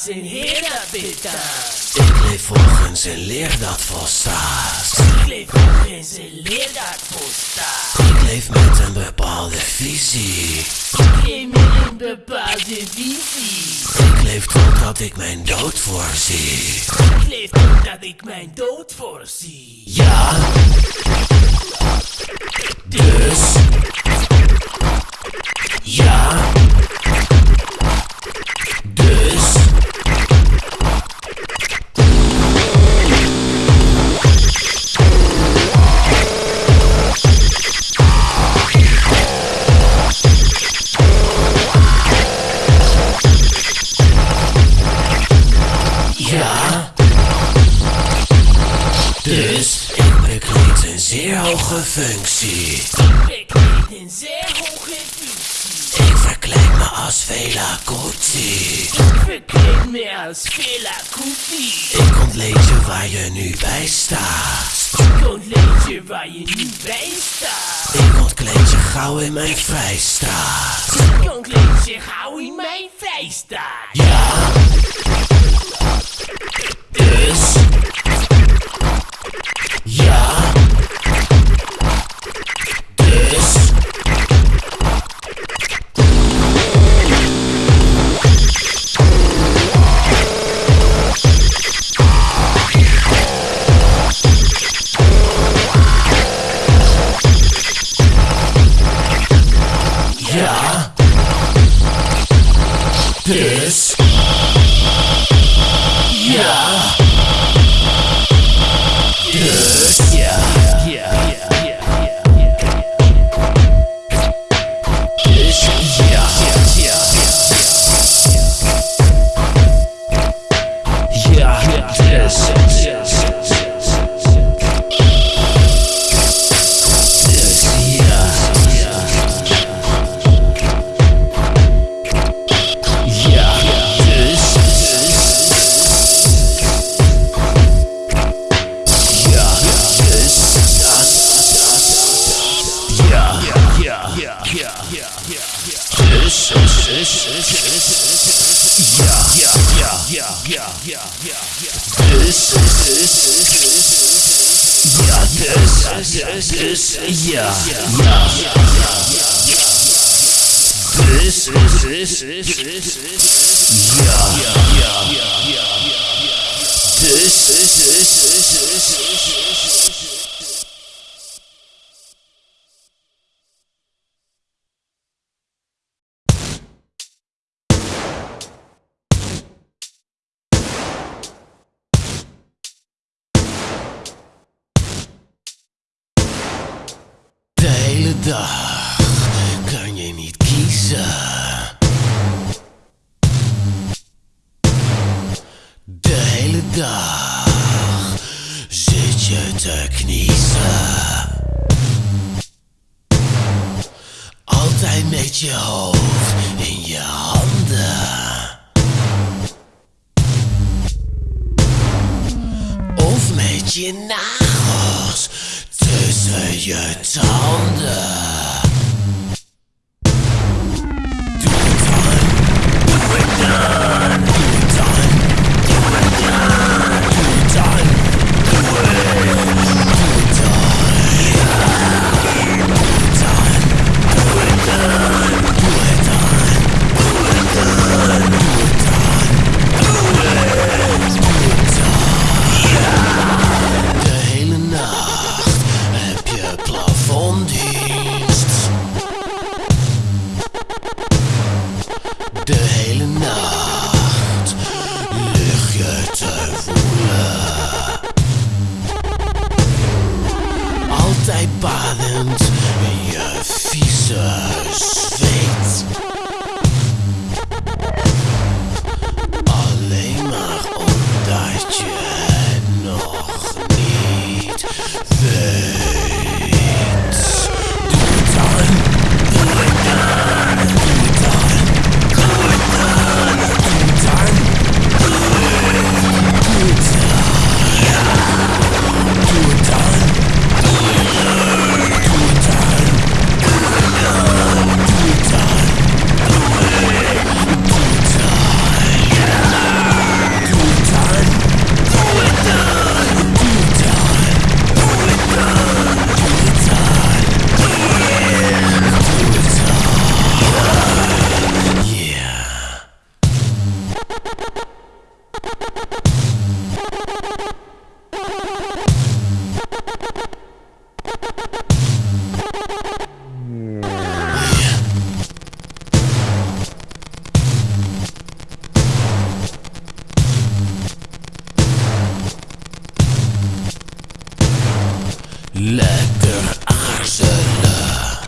als een herenbetaal. Ik leef volgens een leer dat volstaat. Ik leef volgens een leer dat volstaat. Ik leef met een bepaalde visie. Ik leef met een bepaalde visie. Ik leef totdat ik mijn dood voorzie. Ik leef totdat ik mijn dood voorzie. Ja. Dus. Ja. Hoge functie. Ik weet een zeer hoge functie. Ik verkleed me als Vela Kuti. Ik verkleed me als Fela Kuti. Ik ontleed je waar je nu bij staat. Ik ontleed je waar je nu bij staat. Ik ontkleed je gauw in mijn vrijstaat. Ik ontleed je gauw in mijn vrijstaat. Ja. Dus. Ja. Dus. Dus, dag kan je niet kiezen. De hele dag zit je te kniezen. Altijd met je hoofd in je handen. Of met je nagels tussen je tanden. Lekker aarzelen.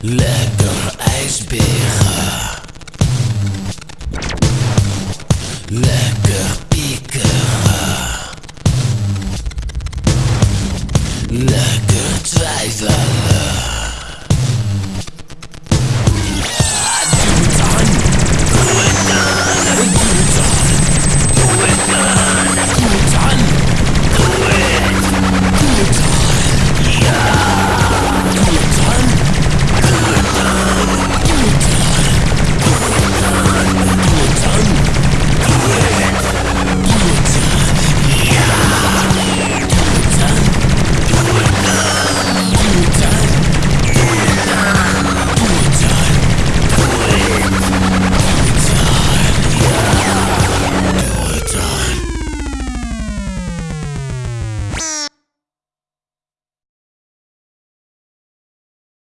Lekker ijsberen. Lekker piekeren. Lekker twijfelen.